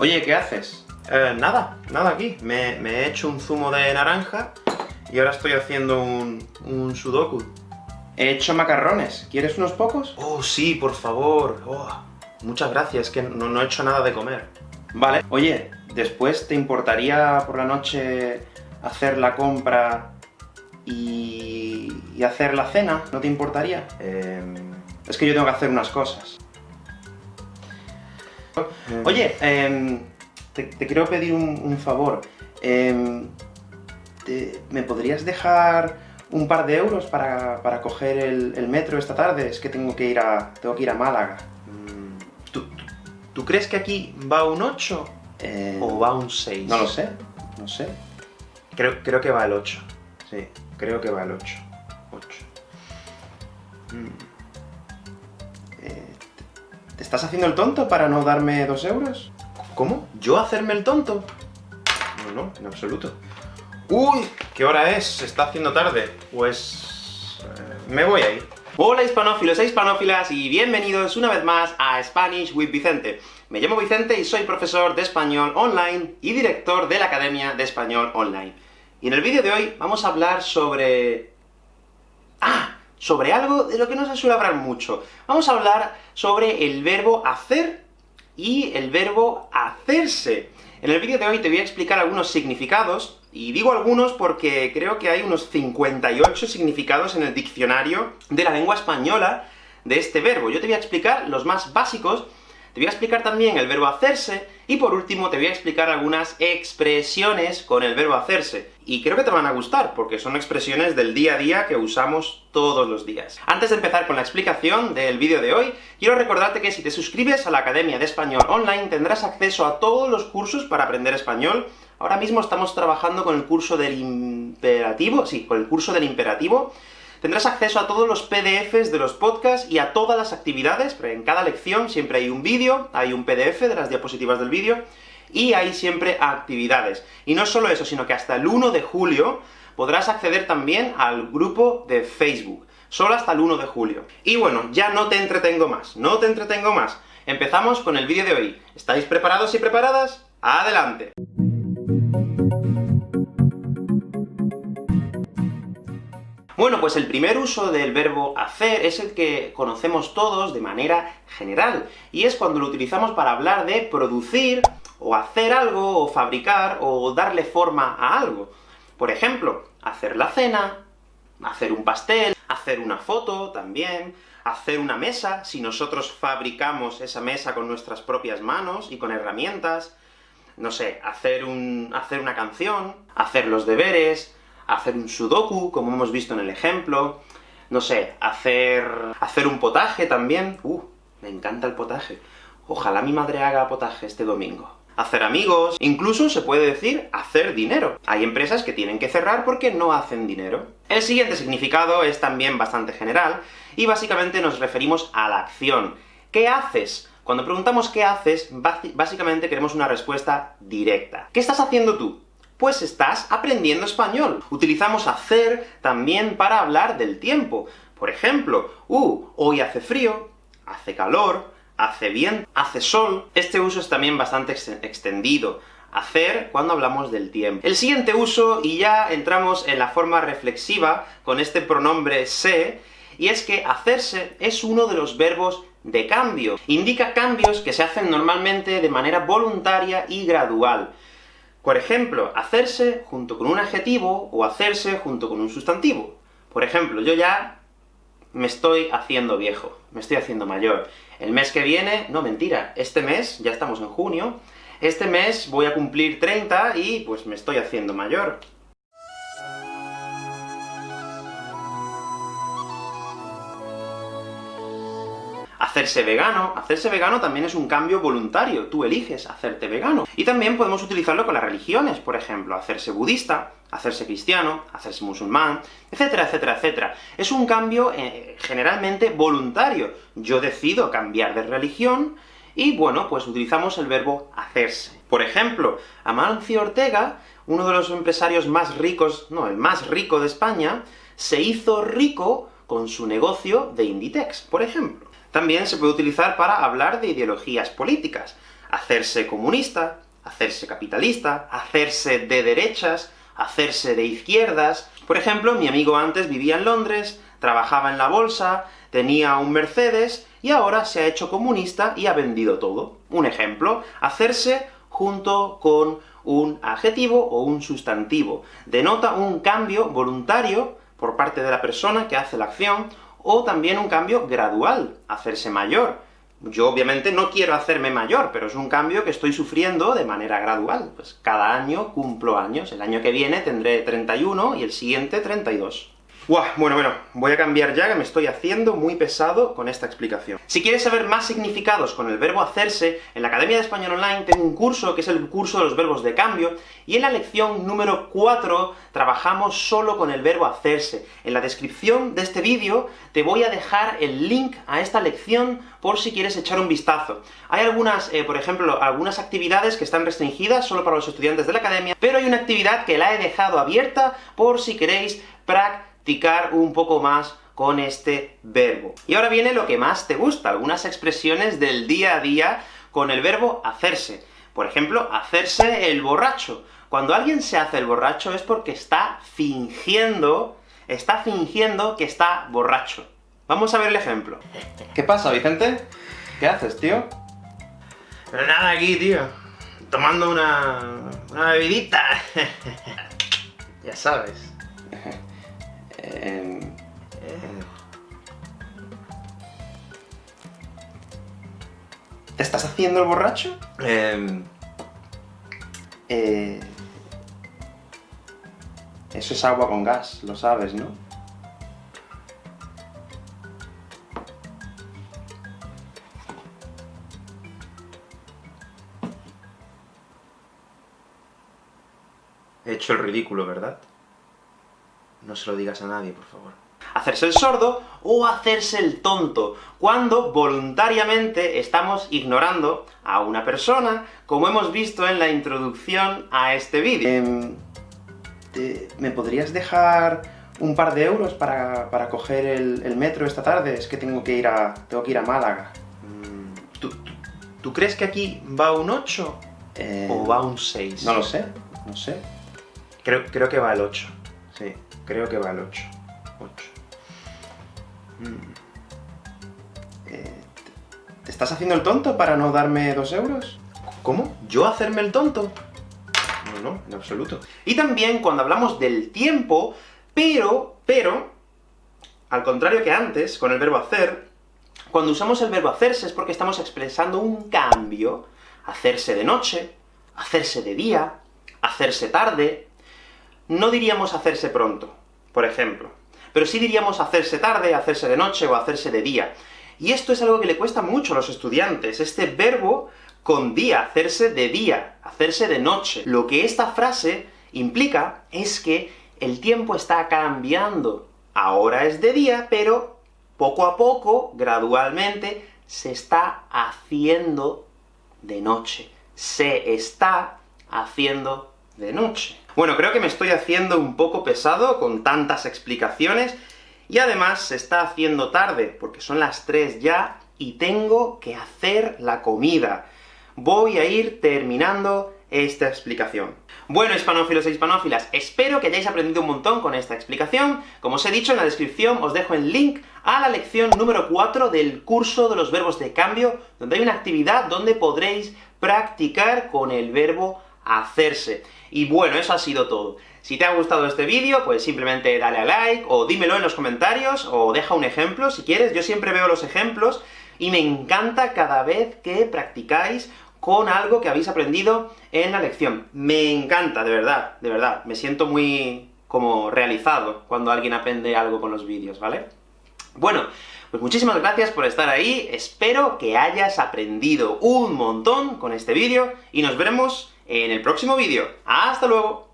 Oye, ¿qué haces? Eh, nada, nada aquí. Me, me, he hecho un zumo de naranja y ahora estoy haciendo un, un sudoku. He hecho macarrones. ¿Quieres unos pocos? Oh, sí, por favor. Oh, muchas gracias, que no, no he hecho nada de comer. Vale. Oye, después, ¿te importaría por la noche hacer la compra y, y hacer la cena? ¿No te importaría? Eh, es que yo tengo que hacer unas cosas. Oye, eh, te, te, quiero pedir un, un favor. Eh, te, ¿Me podrías dejar un par de euros para, para coger el, el, metro esta tarde? Es que tengo que ir a, tengo que ir a Málaga. Mm, ¿Tú, tú, tú crees que aquí va un 8? Eh, ¿O va un 6? No lo sé, no sé. Creo, creo que va el 8. Sí, creo que va el 8. 8. Mm. Eh, ¿Te estás haciendo el tonto para no darme dos euros? ¿Cómo? ¿Yo hacerme el tonto? No, no, en absoluto. ¡Uy! ¿Qué hora es? Se está haciendo tarde. Pues... Eh, me voy a ir. Hola hispanófilos e hispanófilas, y bienvenidos una vez más a Spanish with Vicente. Me llamo Vicente y soy profesor de español online y director de la Academia de Español Online. Y en el vídeo de hoy vamos a hablar sobre... ¡Ah! Sobre algo de lo que no se suele hablar mucho. Vamos a hablar sobre el verbo hacer y el verbo hacerse. En el vídeo de hoy te voy a explicar algunos significados, y digo algunos porque creo que hay unos 58 significados en el diccionario de la lengua española de este verbo. Yo te voy a explicar los más básicos, te voy a explicar también el verbo hacerse, y por último te voy a explicar algunas expresiones con el verbo hacerse. Y creo que te van a gustar, porque son expresiones del día a día que usamos todos los días. Antes de empezar con la explicación del vídeo de hoy, quiero recordarte que si te suscribes a la Academia de Español Online, tendrás acceso a todos los cursos para aprender español. Ahora mismo estamos trabajando con el curso del imperativo, sí, con el curso del imperativo, Tendrás acceso a todos los PDFs de los podcasts y a todas las actividades, pero en cada lección siempre hay un vídeo, hay un PDF de las diapositivas del vídeo, y hay siempre actividades. Y no solo eso, sino que hasta el 1 de julio podrás acceder también al grupo de Facebook. Solo hasta el 1 de julio. Y bueno, ya no te entretengo más, no te entretengo más. Empezamos con el vídeo de hoy. ¿Estáis preparados y preparadas? ¡Adelante! Bueno, pues el primer uso del verbo hacer es el que conocemos todos de manera general, y es cuando lo utilizamos para hablar de producir, o hacer algo, o fabricar, o darle forma a algo. Por ejemplo, hacer la cena, hacer un pastel, hacer una foto también, hacer una mesa, si nosotros fabricamos esa mesa con nuestras propias manos y con herramientas, no sé, hacer un, hacer una canción, hacer los deberes, hacer un sudoku, como hemos visto en el ejemplo, no sé, hacer... hacer un potaje también. Uh, me encanta el potaje. Ojalá mi madre haga potaje este domingo. Hacer amigos, incluso se puede decir hacer dinero. Hay empresas que tienen que cerrar porque no hacen dinero. El siguiente significado es también bastante general, y básicamente nos referimos a la acción. ¿Qué haces? Cuando preguntamos qué haces, básicamente queremos una respuesta directa. ¿Qué estás haciendo tú? Pues estás aprendiendo español. Utilizamos hacer también para hablar del tiempo. Por ejemplo, uh, hoy hace frío, hace calor, hace bien, hace sol. Este uso es también bastante extendido. Hacer cuando hablamos del tiempo. El siguiente uso, y ya entramos en la forma reflexiva con este pronombre se, y es que hacerse es uno de los verbos de cambio. Indica cambios que se hacen normalmente de manera voluntaria y gradual. Por ejemplo, hacerse junto con un adjetivo, o hacerse junto con un sustantivo. Por ejemplo, yo ya me estoy haciendo viejo, me estoy haciendo mayor. El mes que viene, no, mentira, este mes, ya estamos en junio, este mes voy a cumplir 30 y pues me estoy haciendo mayor. Hacerse vegano. Hacerse vegano también es un cambio voluntario, tú eliges hacerte vegano. Y también podemos utilizarlo con las religiones, por ejemplo, hacerse budista, hacerse cristiano, hacerse musulmán, etcétera, etcétera, etcétera. Es un cambio eh, generalmente voluntario. Yo decido cambiar de religión, y bueno, pues utilizamos el verbo hacerse. Por ejemplo, Amancio Ortega, uno de los empresarios más ricos, no, el más rico de España, se hizo rico con su negocio de Inditex, por ejemplo. También se puede utilizar para hablar de ideologías políticas. hacerse comunista, hacerse capitalista, hacerse de derechas, hacerse de izquierdas. Por ejemplo, mi amigo antes vivía en Londres, trabajaba en la bolsa, tenía un Mercedes, y ahora se ha hecho comunista y ha vendido todo. Un ejemplo, hacerse junto con un adjetivo o un sustantivo. Denota un cambio voluntario por parte de la persona que hace la acción, o también un cambio gradual, hacerse mayor. Yo obviamente no quiero hacerme mayor, pero es un cambio que estoy sufriendo de manera gradual. Pues cada año cumplo años. El año que viene tendré 31, y el siguiente 32. Bueno, bueno, voy a cambiar ya, que me estoy haciendo muy pesado con esta explicación. Si quieres saber más significados con el verbo hacerse, en la Academia de Español Online tengo un curso, que es el curso de los verbos de cambio, y en la lección número 4 trabajamos solo con el verbo hacerse. En la descripción de este vídeo te voy a dejar el link a esta lección por si quieres echar un vistazo. Hay algunas, eh, por ejemplo, algunas actividades que están restringidas solo para los estudiantes de la Academia, pero hay una actividad que la he dejado abierta por si queréis practicar un poco más con este verbo. Y ahora viene lo que más te gusta, algunas expresiones del día a día con el verbo hacerse. Por ejemplo, hacerse el borracho. Cuando alguien se hace el borracho es porque está fingiendo, está fingiendo que está borracho. Vamos a ver el ejemplo. ¿Qué pasa, Vicente? ¿Qué haces, tío? Pero nada aquí, tío. Tomando una... una bebidita. ya sabes. ¿Te estás haciendo el borracho? Em, eh, eso es agua con gas, lo sabes, ¿no? He hecho el ridículo, ¿verdad? No se lo digas a nadie, por favor. Hacerse el sordo o hacerse el tonto, cuando voluntariamente estamos ignorando a una persona, como hemos visto en la introducción a este vídeo. Em, ¿Me podrías dejar un par de euros para, para coger el, metro esta tarde? Es que tengo que ir a, tengo que ir a Málaga. Mm, ¿Tú, crees que aquí va un 8? Eh, ¿O va un 6? No lo sé, no sé. Creo, creo que va el 8, sí. Creo que va el 8. 8. Mm. Eh, ¿Te estás haciendo el tonto para no darme dos euros? ¿Cómo? ¿Yo hacerme el tonto? No, no, en absoluto. Y también cuando hablamos del tiempo, pero, pero, al contrario que antes, con el verbo hacer, cuando usamos el verbo hacerse es porque estamos expresando un cambio, hacerse de noche, hacerse de día, hacerse tarde, no diríamos hacerse pronto por ejemplo. Pero sí diríamos hacerse tarde, hacerse de noche o hacerse de día. Y esto es algo que le cuesta mucho a los estudiantes, este verbo con día, hacerse de día, hacerse de noche. Lo que esta frase implica es que el tiempo está cambiando. Ahora es de día, pero poco a poco, gradualmente, se está haciendo de noche. Se está haciendo de noche. Bueno, creo que me estoy haciendo un poco pesado con tantas explicaciones, y además se está haciendo tarde, porque son las 3 ya, y tengo que hacer la comida. Voy a ir terminando esta explicación. Bueno, hispanófilos e hispanófilas, espero que hayáis aprendido un montón con esta explicación. Como os he dicho, en la descripción os dejo el link a la lección número 4 del curso de los verbos de cambio, donde hay una actividad donde podréis practicar con el verbo hacerse. Y bueno, eso ha sido todo. Si te ha gustado este vídeo, pues simplemente dale a like, o dímelo en los comentarios, o deja un ejemplo si quieres, yo siempre veo los ejemplos, y me encanta cada vez que practicáis con algo que habéis aprendido en la lección. Me encanta, de verdad, de verdad. Me siento muy como realizado cuando alguien aprende algo con los vídeos, ¿vale? Bueno, pues muchísimas gracias por estar ahí, espero que hayas aprendido un montón con este vídeo, y nos veremos en el próximo vídeo. ¡Hasta luego!